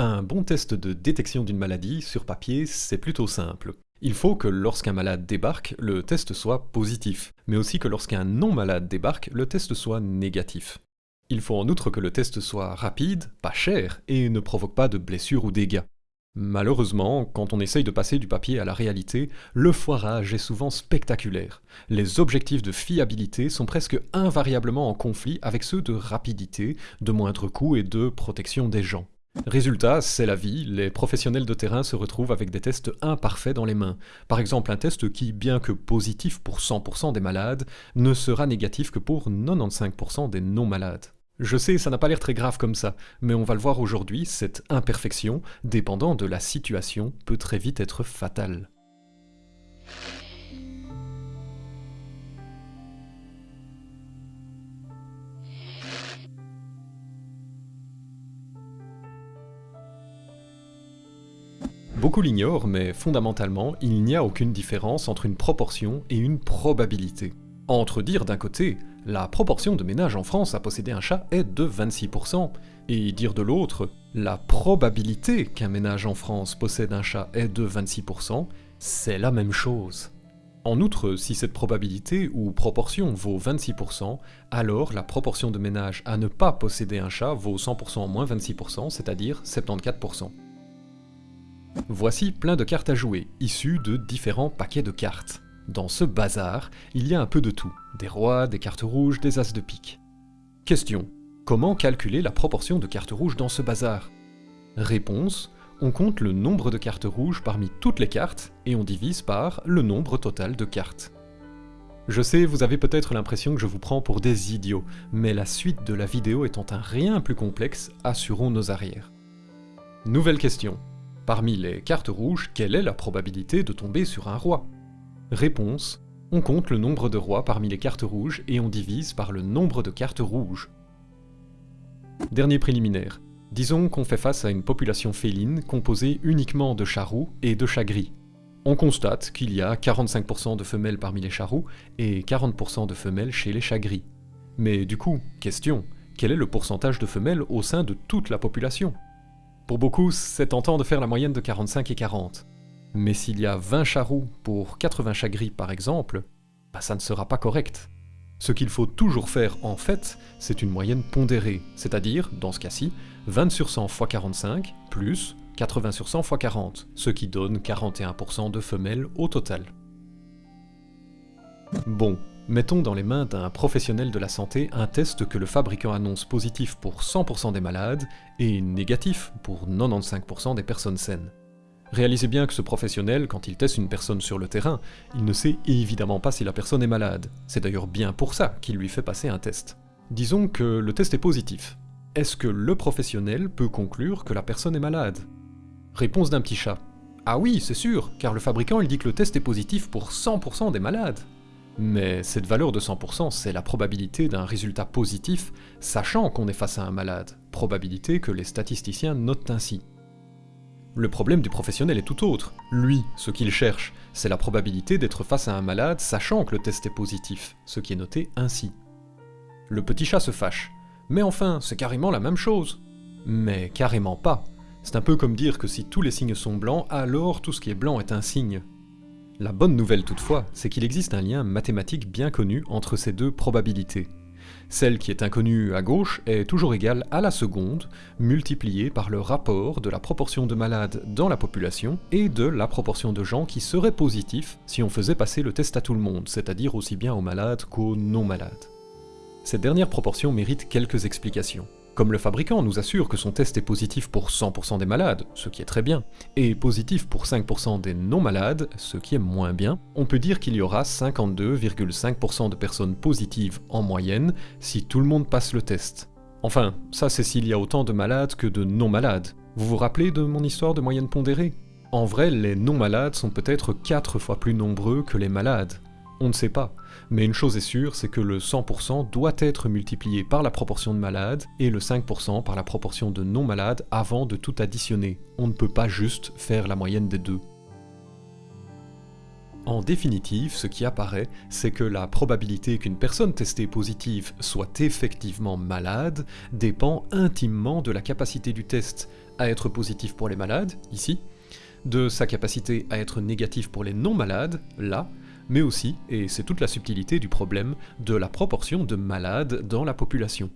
Un bon test de détection d'une maladie, sur papier, c'est plutôt simple. Il faut que lorsqu'un malade débarque, le test soit positif, mais aussi que lorsqu'un non-malade débarque, le test soit négatif. Il faut en outre que le test soit rapide, pas cher, et ne provoque pas de blessures ou dégâts. Malheureusement, quand on essaye de passer du papier à la réalité, le foirage est souvent spectaculaire. Les objectifs de fiabilité sont presque invariablement en conflit avec ceux de rapidité, de moindre coût et de protection des gens. Résultat, c'est la vie, les professionnels de terrain se retrouvent avec des tests imparfaits dans les mains. Par exemple, un test qui, bien que positif pour 100% des malades, ne sera négatif que pour 95% des non-malades. Je sais, ça n'a pas l'air très grave comme ça, mais on va le voir aujourd'hui, cette imperfection, dépendant de la situation, peut très vite être fatale. Beaucoup mais fondamentalement, il n'y a aucune différence entre une proportion et une probabilité. Entre dire d'un côté, la proportion de ménages en France à posséder un chat est de 26%, et dire de l'autre, la probabilité qu'un ménage en France possède un chat est de 26%, c'est la même chose. En outre, si cette probabilité ou proportion vaut 26%, alors la proportion de ménages à ne pas posséder un chat vaut 100% moins 26%, c'est-à-dire 74%. Voici plein de cartes à jouer, issues de différents paquets de cartes. Dans ce bazar, il y a un peu de tout, des rois, des cartes rouges, des as de pique. Question. Comment calculer la proportion de cartes rouges dans ce bazar? Réponse. On compte le nombre de cartes rouges parmi toutes les cartes, et on divise par le nombre total de cartes. Je sais, vous avez peut-être l'impression que je vous prends pour des idiots, mais la suite de la vidéo étant un rien plus complexe, assurons nos arrières. Nouvelle question. Parmi les cartes rouges, quelle est la probabilité de tomber sur un roi? Réponse. On compte le nombre de rois parmi les cartes rouges et on divise par le nombre de cartes rouges. Dernier préliminaire. Disons qu'on fait face à une population féline composée uniquement de chats et de chats gris. On constate qu'il y a 45% de femelles parmi les chats et 40% de femelles chez les chats gris. Mais du coup, question, quel est le pourcentage de femelles au sein de toute la population? Pour beaucoup, c'est tentant de faire la moyenne de 45 et 40. Mais s'il y a 20 charroux pour 80 chats gris par exemple, bah ça ne sera pas correct. Ce qu'il faut toujours faire en fait, c'est une moyenne pondérée, c'est-à-dire, dans ce cas-ci, 20 sur 100 x 45 plus 80 sur 100 x 40, ce qui donne 41% de femelles au total. Bon, Mettons dans les mains d'un professionnel de la santé un test que le fabricant annonce positif pour 100% des malades et négatif pour 95% des personnes saines. Réalisez bien que ce professionnel, quand il teste une personne sur le terrain, il ne sait évidemment pas si la personne est malade. C'est d'ailleurs bien pour ça qu'il lui fait passer un test. Disons que le test est positif. Est-ce que le professionnel peut conclure que la personne est malade? Réponse d'un petit chat. Ah oui, c'est sûr, car le fabricant il dit que le test est positif pour 100% des malades. Mais cette valeur de 100%, c'est la probabilité d'un résultat positif, sachant qu'on est face à un malade, probabilité que les statisticiens notent ainsi. Le problème du professionnel est tout autre. Lui, ce qu'il cherche, c'est la probabilité d'être face à un malade sachant que le test est positif, ce qui est noté ainsi. Le petit chat se fâche. Mais enfin, c'est carrément la même chose. Mais carrément pas. C'est un peu comme dire que si tous les signes sont blancs, alors tout ce qui est blanc est un signe. La bonne nouvelle toutefois, c'est qu'il existe un lien mathématique bien connu entre ces deux probabilités. Celle qui est inconnue à gauche est toujours égale à la seconde, multipliée par le rapport de la proportion de malades dans la population et de la proportion de gens qui seraient positifs si on faisait passer le test à tout le monde, c'est-à-dire aussi bien aux malades qu'aux non-malades. Cette dernière proportion mérite quelques explications. Comme le fabricant nous assure que son test est positif pour 100% des malades, ce qui est très bien, et positif pour 5% des non-malades, ce qui est moins bien, on peut dire qu'il y aura 52,5% de personnes positives en moyenne si tout le monde passe le test. Enfin, ça c'est s'il y a autant de malades que de non-malades. Vous vous rappelez de mon histoire de moyenne pondérée? En vrai, les non-malades sont peut-être 4 fois plus nombreux que les malades. On ne sait pas, mais une chose est sûre, c'est que le 100% doit être multiplié par la proportion de malades et le 5% par la proportion de non-malades avant de tout additionner. On ne peut pas juste faire la moyenne des deux. En définitive, ce qui apparaît, c'est que la probabilité qu'une personne testée positive soit effectivement malade dépend intimement de la capacité du test, à être positif pour les malades, ici, de sa capacité à être négatif pour les non-malades, là, mais aussi, et c'est toute la subtilité du problème, de la proportion de malades dans la population.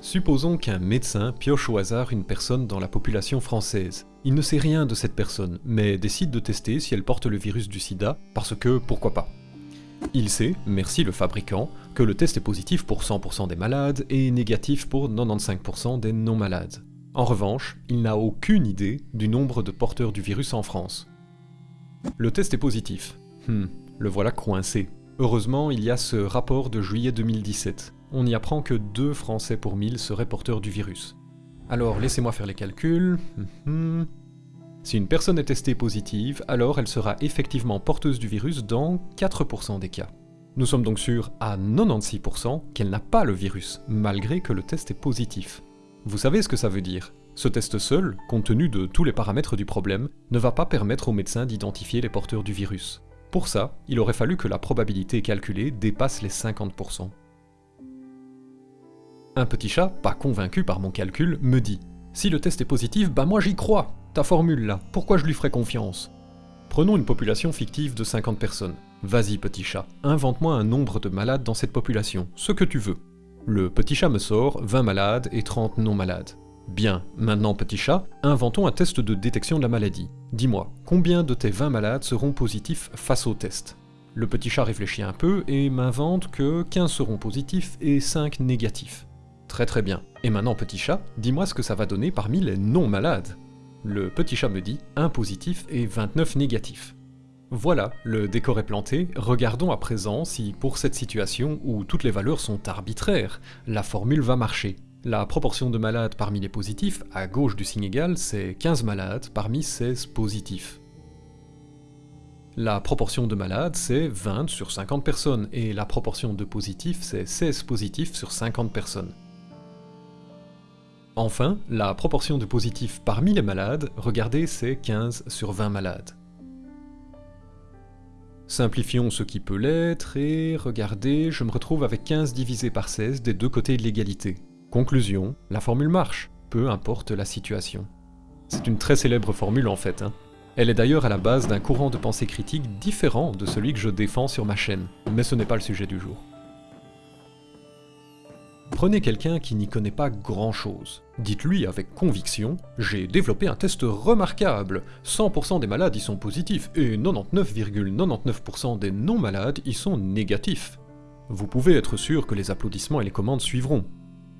Supposons qu'un médecin pioche au hasard une personne dans la population française. Il ne sait rien de cette personne, mais décide de tester si elle porte le virus du sida, parce que pourquoi pas. Il sait, merci le fabricant, que le test est positif pour 100% des malades et négatif pour 95% des non-malades. En revanche, il n'a aucune idée du nombre de porteurs du virus en France. Le test est positif. Hmm, le voilà coincé. Heureusement, il y a ce rapport de juillet 2017. On y apprend que 2 Français pour 1000 seraient porteurs du virus. Alors laissez-moi faire les calculs. Hmm, hmm. Si une personne est testée positive, alors elle sera effectivement porteuse du virus dans 4% des cas. Nous sommes donc sûrs à 96% qu'elle n'a pas le virus, malgré que le test est positif. Vous savez ce que ça veut dire Ce test seul, compte tenu de tous les paramètres du problème, ne va pas permettre au médecin d'identifier les porteurs du virus. Pour ça, il aurait fallu que la probabilité calculée dépasse les 50%. Un petit chat, pas convaincu par mon calcul, me dit « Si le test est positif, bah moi j'y crois Ta formule là, pourquoi je lui ferais confiance ?» Prenons une population fictive de 50 personnes. Vas-y petit chat, invente-moi un nombre de malades dans cette population, ce que tu veux. Le petit chat me sort 20 malades et 30 non malades. Bien, maintenant petit chat, inventons un test de détection de la maladie. Dis-moi, combien de tes 20 malades seront positifs face au test? Le petit chat réfléchit un peu et m'invente que 15 seront positifs et 5 négatifs. Très très bien. Et maintenant petit chat, dis-moi ce que ça va donner parmi les non malades. Le petit chat me dit 1 positif et 29 négatifs. Voilà, le décor est planté, regardons à présent si pour cette situation où toutes les valeurs sont arbitraires, la formule va marcher. La proportion de malades parmi les positifs, à gauche du signe égal, c'est 15 malades parmi 16 positifs. La proportion de malades, c'est 20 sur 50 personnes, et la proportion de positifs, c'est 16 positifs sur 50 personnes. Enfin, la proportion de positifs parmi les malades, regardez, c'est 15 sur 20 malades. Simplifions ce qui peut l'être, et regardez, je me retrouve avec 15 divisé par 16 des deux côtés de l'égalité. Conclusion, la formule marche, peu importe la situation. C'est une très célèbre formule en fait. Hein. Elle est d'ailleurs à la base d'un courant de pensée critique différent de celui que je défends sur ma chaîne, mais ce n'est pas le sujet du jour. Prenez quelqu'un qui n'y connaît pas grand-chose. Dites-lui avec conviction « J'ai développé un test remarquable 100% des malades y sont positifs et 99,99% des non-malades y sont négatifs. » Vous pouvez être sûr que les applaudissements et les commandes suivront.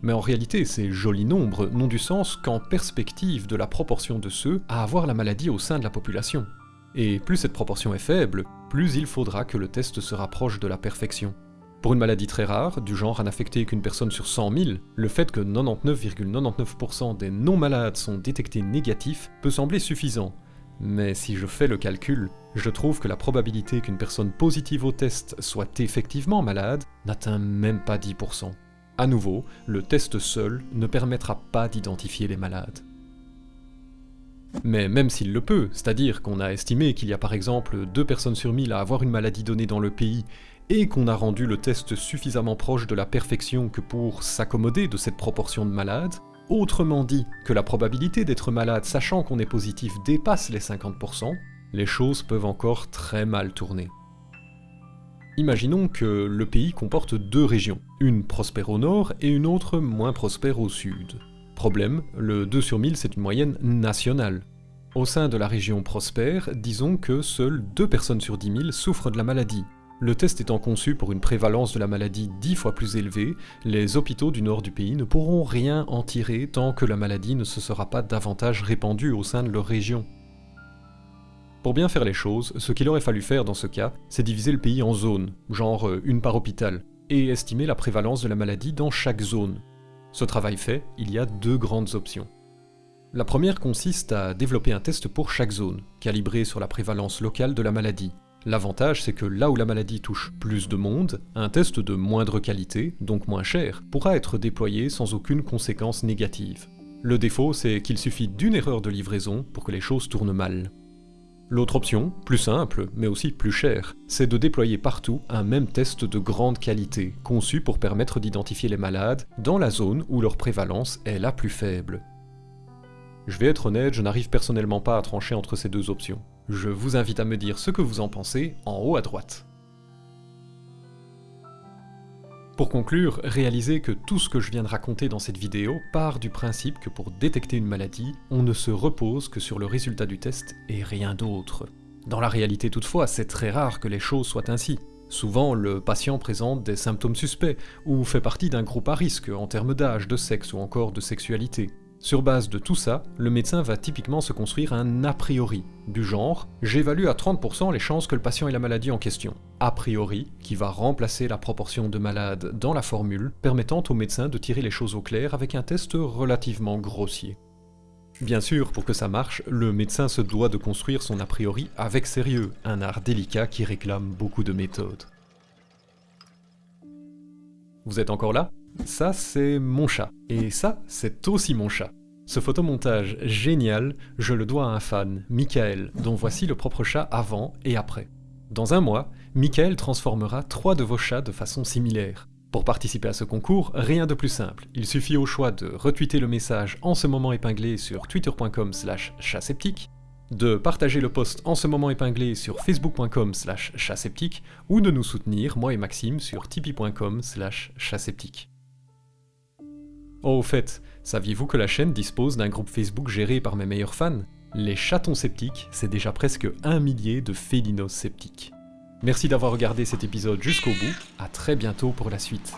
Mais en réalité, ces jolis nombres n'ont du sens qu'en perspective de la proportion de ceux à avoir la maladie au sein de la population. Et plus cette proportion est faible, plus il faudra que le test se rapproche de la perfection. Pour une maladie très rare, du genre à n'affecter qu'une personne sur 100 000, le fait que 99,99% des non-malades sont détectés négatifs peut sembler suffisant. Mais si je fais le calcul, je trouve que la probabilité qu'une personne positive au test soit effectivement malade n'atteint même pas 10%. À nouveau, le test seul ne permettra pas d'identifier les malades. Mais même s'il le peut, c'est-à-dire qu'on a estimé qu'il y a par exemple 2 personnes sur 1000 à avoir une maladie donnée dans le pays, et qu'on a rendu le test suffisamment proche de la perfection que pour s'accommoder de cette proportion de malades, autrement dit que la probabilité d'être malade sachant qu'on est positif dépasse les 50%, les choses peuvent encore très mal tourner. Imaginons que le pays comporte deux régions, une prospère au nord et une autre moins prospère au sud. Problème, le 2 sur 1000 c'est une moyenne nationale. Au sein de la région prospère, disons que seules 2 personnes sur 10 000 souffrent de la maladie, le test étant conçu pour une prévalence de la maladie dix fois plus élevée, les hôpitaux du nord du pays ne pourront rien en tirer tant que la maladie ne se sera pas davantage répandue au sein de leur région. Pour bien faire les choses, ce qu'il aurait fallu faire dans ce cas, c'est diviser le pays en zones, genre euh, une par hôpital, et estimer la prévalence de la maladie dans chaque zone. Ce travail fait, il y a deux grandes options. La première consiste à développer un test pour chaque zone, calibré sur la prévalence locale de la maladie, L'avantage, c'est que là où la maladie touche plus de monde, un test de moindre qualité, donc moins cher, pourra être déployé sans aucune conséquence négative. Le défaut, c'est qu'il suffit d'une erreur de livraison pour que les choses tournent mal. L'autre option, plus simple, mais aussi plus chère, c'est de déployer partout un même test de grande qualité, conçu pour permettre d'identifier les malades dans la zone où leur prévalence est la plus faible. Je vais être honnête, je n'arrive personnellement pas à trancher entre ces deux options. Je vous invite à me dire ce que vous en pensez en haut à droite. Pour conclure, réalisez que tout ce que je viens de raconter dans cette vidéo part du principe que pour détecter une maladie, on ne se repose que sur le résultat du test et rien d'autre. Dans la réalité toutefois, c'est très rare que les choses soient ainsi. Souvent, le patient présente des symptômes suspects, ou fait partie d'un groupe à risque en termes d'âge, de sexe ou encore de sexualité. Sur base de tout ça, le médecin va typiquement se construire un a priori, du genre « j'évalue à 30% les chances que le patient ait la maladie en question ». A priori, qui va remplacer la proportion de malades dans la formule, permettant au médecin de tirer les choses au clair avec un test relativement grossier. Bien sûr, pour que ça marche, le médecin se doit de construire son a priori avec sérieux, un art délicat qui réclame beaucoup de méthodes. Vous êtes encore là? Ça, c'est mon chat. Et ça, c'est aussi mon chat. Ce photomontage génial, je le dois à un fan, Michael, dont voici le propre chat avant et après. Dans un mois, Michael transformera trois de vos chats de façon similaire. Pour participer à ce concours, rien de plus simple. Il suffit au choix de retweeter le message en ce moment épinglé sur twitter.com slash chatseptique, de partager le post en ce moment épinglé sur facebook.com slash chatseptique, ou de nous soutenir, moi et Maxime, sur tipeee.com slash chatseptique. Oh, au fait, saviez-vous que la chaîne dispose d'un groupe Facebook géré par mes meilleurs fans? Les chatons sceptiques, c'est déjà presque un millier de félinos sceptiques. Merci d'avoir regardé cet épisode jusqu'au bout, à très bientôt pour la suite.